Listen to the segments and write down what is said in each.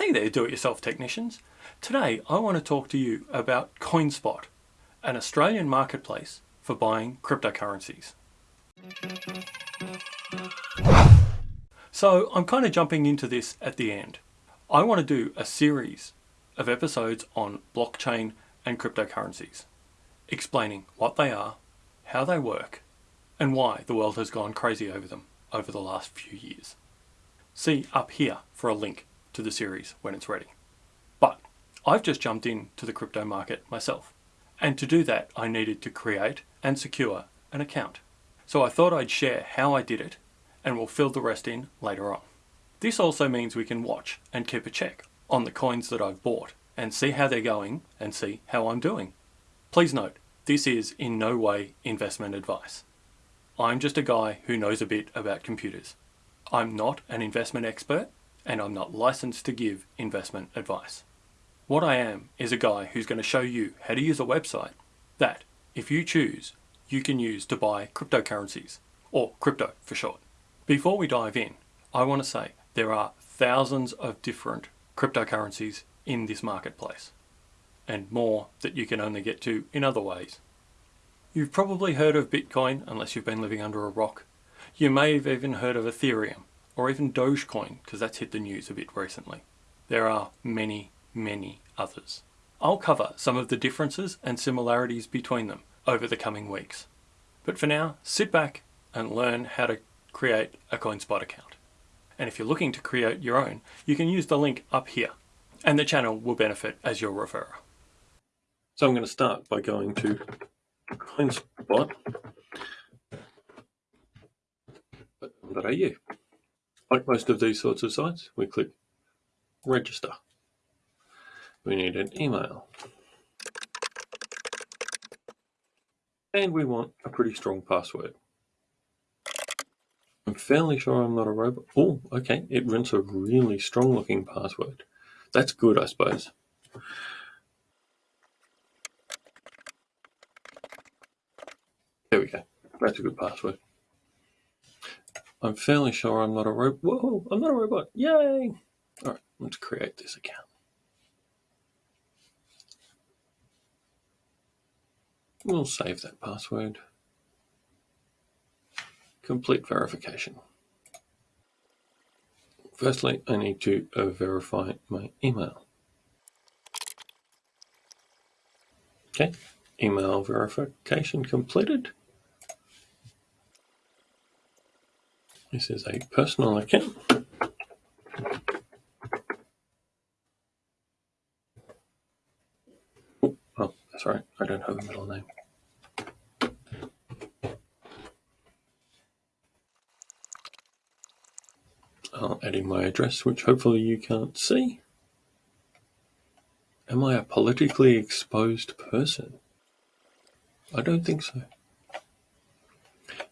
Hey there do-it-yourself technicians. Today I want to talk to you about CoinSpot, an Australian marketplace for buying cryptocurrencies. So I'm kind of jumping into this at the end. I want to do a series of episodes on blockchain and cryptocurrencies, explaining what they are, how they work, and why the world has gone crazy over them over the last few years. See up here for a link to the series when it's ready. But I've just jumped into the crypto market myself. And to do that, I needed to create and secure an account. So I thought I'd share how I did it and we'll fill the rest in later on. This also means we can watch and keep a check on the coins that I've bought and see how they're going and see how I'm doing. Please note, this is in no way investment advice. I'm just a guy who knows a bit about computers. I'm not an investment expert and I'm not licensed to give investment advice. What I am is a guy who's going to show you how to use a website that, if you choose, you can use to buy cryptocurrencies, or crypto for short. Before we dive in, I want to say there are thousands of different cryptocurrencies in this marketplace, and more that you can only get to in other ways. You've probably heard of Bitcoin unless you've been living under a rock. You may have even heard of Ethereum, or even Dogecoin, because that's hit the news a bit recently. There are many, many others. I'll cover some of the differences and similarities between them over the coming weeks. But for now, sit back and learn how to create a CoinSpot account. And if you're looking to create your own, you can use the link up here, and the channel will benefit as your referrer. So I'm going to start by going to CoinSpot.au. Like most of these sorts of sites, we click register. We need an email. And we want a pretty strong password. I'm fairly sure I'm not a robot. Oh, okay, it runs a really strong looking password. That's good, I suppose. There we go. That's a good password. I'm fairly sure I'm not a robot. Whoa, I'm not a robot. Yay! All right, let's create this account. We'll save that password. Complete verification. Firstly, I need to uh, verify my email. Okay, email verification completed. This is a personal account. Oh, oh, that's right. I don't have a middle name. I'll add in my address, which hopefully you can't see. Am I a politically exposed person? I don't think so.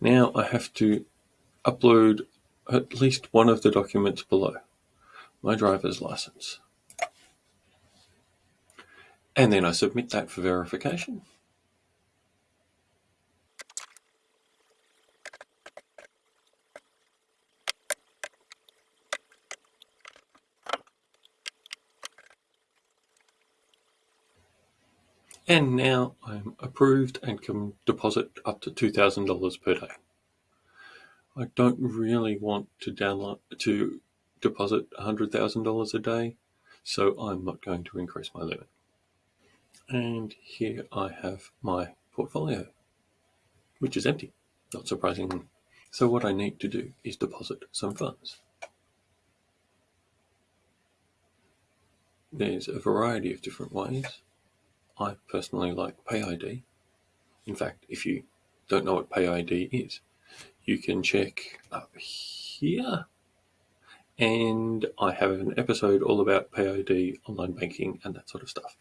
Now I have to upload at least one of the documents below, my driver's license. And then I submit that for verification. And now I'm approved and can deposit up to $2,000 per day. I don't really want to download to deposit $100,000 a day, so I'm not going to increase my limit. And here I have my portfolio, which is empty, not surprisingly. So what I need to do is deposit some funds. There's a variety of different ways. I personally like PayID. In fact, if you don't know what PayID is, you can check up here. And I have an episode all about PayID, online banking, and that sort of stuff.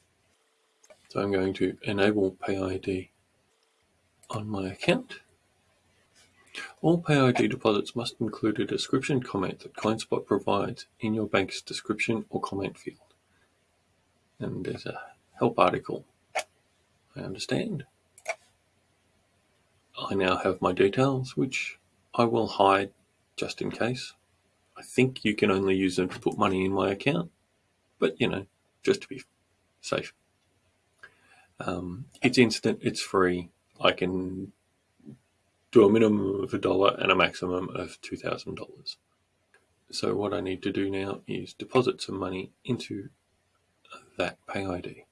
So I'm going to enable PayID on my account. All PayID deposits must include a description comment that CoinSpot provides in your bank's description or comment field. And there's a help article. I understand. I now have my details, which I will hide just in case. I think you can only use them to put money in my account, but you know, just to be safe. Um, it's instant, it's free. I can do a minimum of a dollar and a maximum of $2,000. So what I need to do now is deposit some money into that PayID.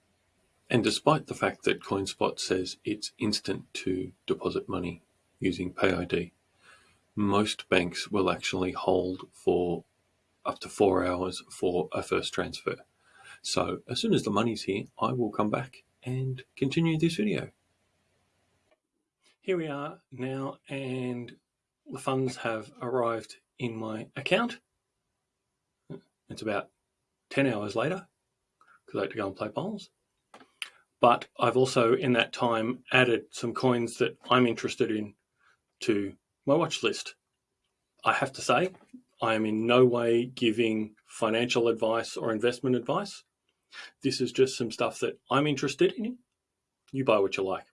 And despite the fact that CoinSpot says it's instant to deposit money using PayID, most banks will actually hold for up to four hours for a first transfer. So as soon as the money's here, I will come back and continue this video. Here we are now and the funds have arrived in my account. It's about 10 hours later because I had to go and play bowls. But I've also in that time added some coins that I'm interested in to my watch list. I have to say, I am in no way giving financial advice or investment advice. This is just some stuff that I'm interested in. You buy what you like.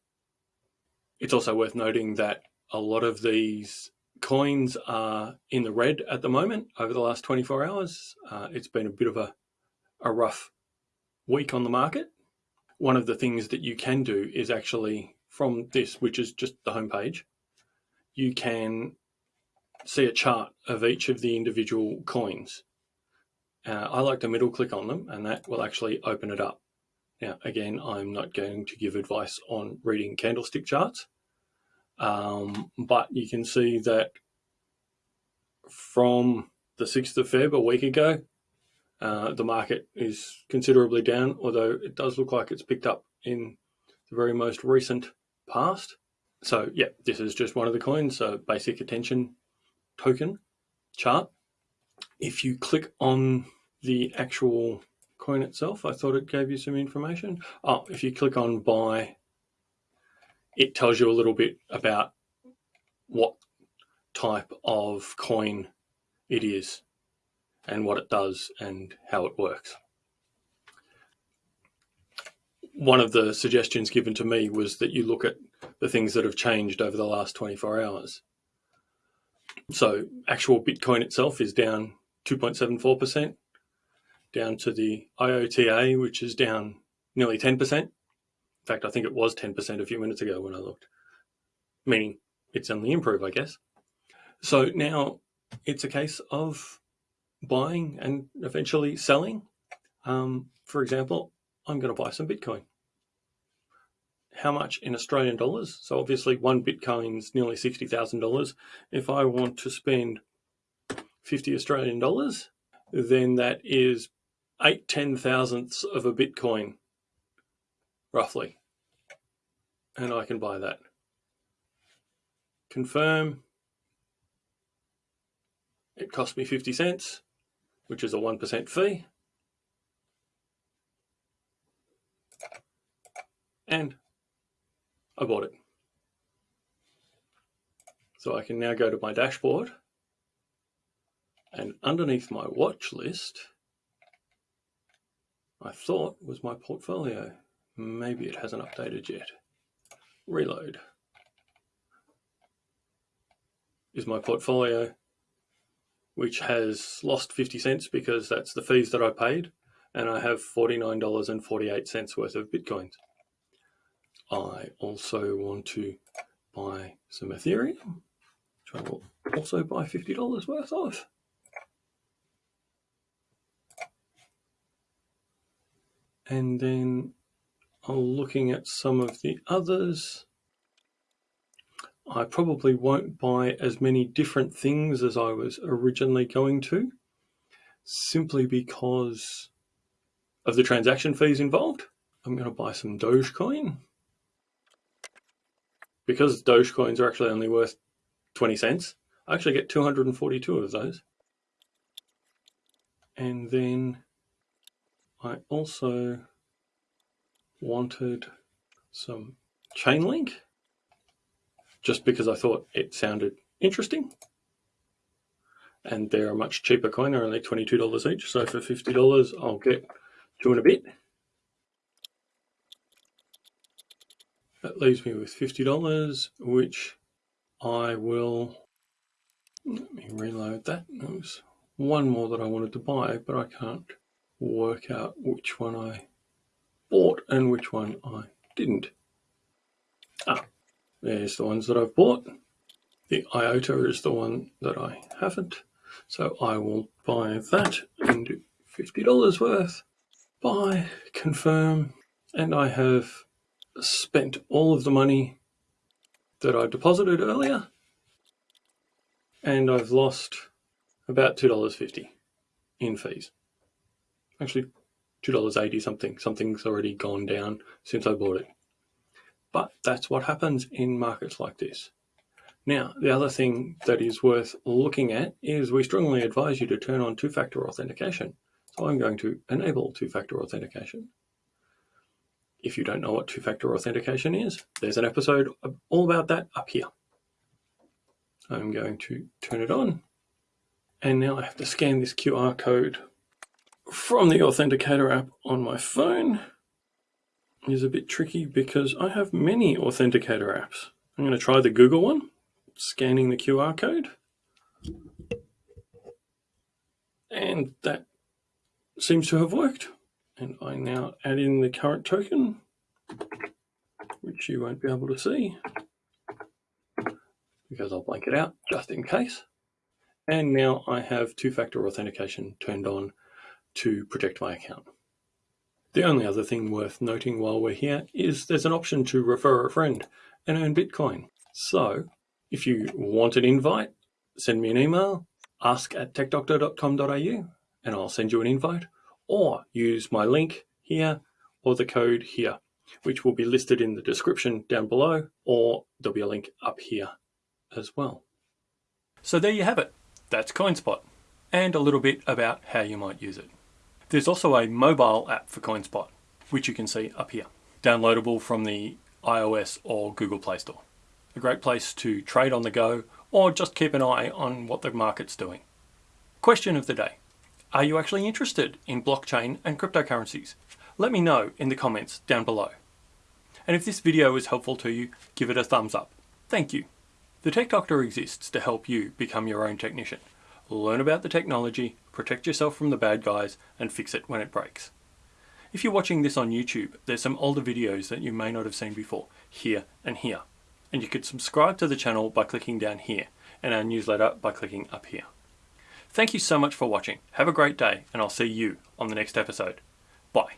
It's also worth noting that a lot of these coins are in the red at the moment over the last 24 hours. Uh, it's been a bit of a, a rough week on the market. One of the things that you can do is actually from this, which is just the homepage, you can see a chart of each of the individual coins. Uh, I like to middle click on them and that will actually open it up. Now, again, I'm not going to give advice on reading candlestick charts, um, but you can see that from the 6th of Feb, a week ago, uh, the market is considerably down, although it does look like it's picked up in the very most recent past. So yeah, this is just one of the coins, so basic attention token chart. If you click on the actual coin itself, I thought it gave you some information. Oh, if you click on buy, it tells you a little bit about what type of coin it is and what it does and how it works. One of the suggestions given to me was that you look at the things that have changed over the last 24 hours. So actual Bitcoin itself is down 2.74%, down to the IOTA, which is down nearly 10%. In fact, I think it was 10% a few minutes ago when I looked, meaning it's only improved, I guess. So now it's a case of buying and eventually selling. Um, for example, I'm going to buy some Bitcoin. How much in Australian dollars? So obviously one Bitcoin's nearly $60,000. If I want to spend 50 Australian dollars, then that is eight ten thousandths of a Bitcoin, roughly. And I can buy that. Confirm. It cost me 50 cents which is a 1% fee. And I bought it. So I can now go to my dashboard and underneath my watch list, I thought was my portfolio. Maybe it hasn't updated yet. Reload. Is my portfolio which has lost 50 cents because that's the fees that I paid, and I have $49.48 worth of Bitcoins. I also want to buy some Ethereum, which I will also buy $50 worth of. And then I'm looking at some of the others. I probably won't buy as many different things as I was originally going to, simply because of the transaction fees involved. I'm going to buy some Dogecoin. Because Dogecoins are actually only worth 20 cents, I actually get 242 of those. And then I also wanted some Chainlink just because I thought it sounded interesting. And they're a much cheaper coin, they're only $22 each. So for $50, I'll get two and a bit. That leaves me with $50, which I will, let me reload that. There was one more that I wanted to buy, but I can't work out which one I bought and which one I didn't. There's the ones that I've bought. The IOTA is the one that I haven't. So I will buy that and do $50 worth. Buy, confirm, and I have spent all of the money that I deposited earlier and I've lost about $2.50 in fees. Actually, $2.80 something. Something's already gone down since I bought it. But that's what happens in markets like this. Now, the other thing that is worth looking at is we strongly advise you to turn on two-factor authentication. So I'm going to enable two-factor authentication. If you don't know what two-factor authentication is, there's an episode all about that up here. I'm going to turn it on. And now I have to scan this QR code from the Authenticator app on my phone. Is a bit tricky because I have many Authenticator apps. I'm going to try the Google one, scanning the QR code. And that seems to have worked. And I now add in the current token, which you won't be able to see because I'll blank it out just in case. And now I have two-factor authentication turned on to protect my account. The only other thing worth noting while we're here is there's an option to refer a friend and earn Bitcoin. So if you want an invite, send me an email, ask at techdoctor.com.au and I'll send you an invite or use my link here or the code here, which will be listed in the description down below or there'll be a link up here as well. So there you have it. That's CoinSpot and a little bit about how you might use it. There's also a mobile app for CoinSpot, which you can see up here, downloadable from the iOS or Google Play Store. A great place to trade on the go or just keep an eye on what the market's doing. Question of the day. Are you actually interested in blockchain and cryptocurrencies? Let me know in the comments down below. And if this video was helpful to you, give it a thumbs up. Thank you. The Tech Doctor exists to help you become your own technician. Learn about the technology, protect yourself from the bad guys, and fix it when it breaks. If you're watching this on YouTube, there's some older videos that you may not have seen before, here and here. And you could subscribe to the channel by clicking down here, and our newsletter by clicking up here. Thank you so much for watching. Have a great day, and I'll see you on the next episode. Bye.